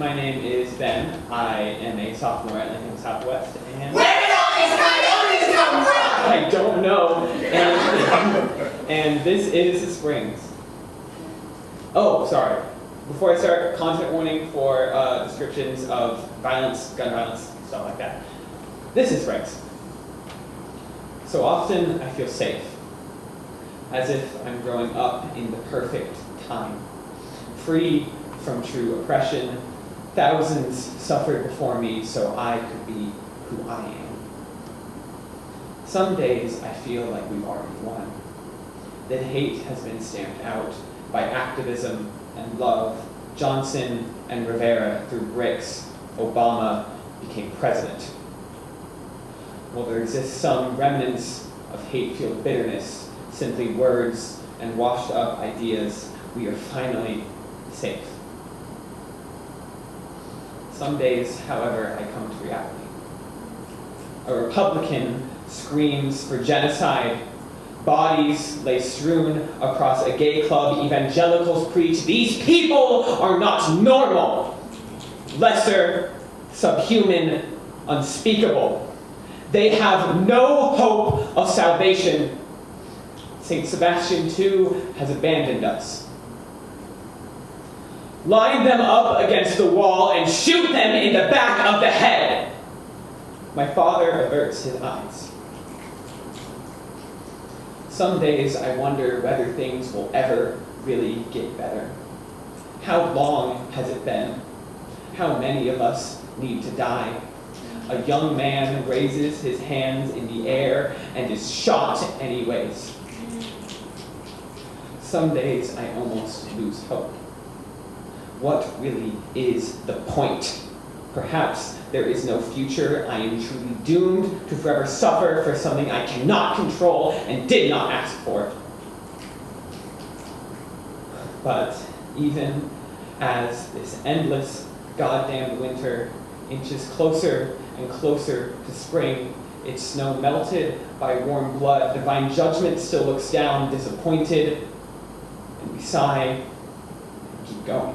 Ben. I am a sophomore at Lincoln Southwest, and Where did all these coyotes come from? I don't know. And, and this is Springs. Oh, sorry. Before I start, content warning for uh, descriptions of violence, gun violence, stuff like that. This is Springs. So often I feel safe, as if I'm growing up in the perfect time, free from true oppression. Thousands suffered before me, so I could be who I am. Some days I feel like we've already won, that hate has been stamped out by activism and love. Johnson and Rivera threw bricks, Obama became president. While there exists some remnants of hate-fueled bitterness, simply words and washed-up ideas, we are finally safe. Some days, however, I come to reality. A Republican screams for genocide. Bodies lay strewn across a gay club. Evangelicals preach, these people are not normal. Lesser, subhuman, unspeakable. They have no hope of salvation. St. Sebastian, too, has abandoned us. Line them up against the wall and shoot them in the back of the head. My father averts his eyes. Some days I wonder whether things will ever really get better. How long has it been? How many of us need to die? A young man raises his hands in the air and is shot anyways. Some days I almost lose hope. What really is the point? Perhaps there is no future. I am truly doomed to forever suffer for something I cannot control and did not ask for. But even as this endless goddamn winter inches closer and closer to spring, its snow melted by warm blood, divine judgment still looks down, disappointed, and we sigh and keep going.